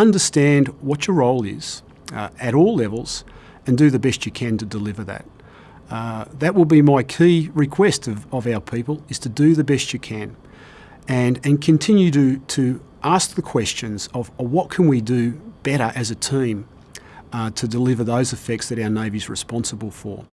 understand what your role is uh, at all levels and do the best you can to deliver that. Uh, that will be my key request of, of our people is to do the best you can and, and continue to, to ask the questions of, what can we do better as a team uh, to deliver those effects that our Navy is responsible for.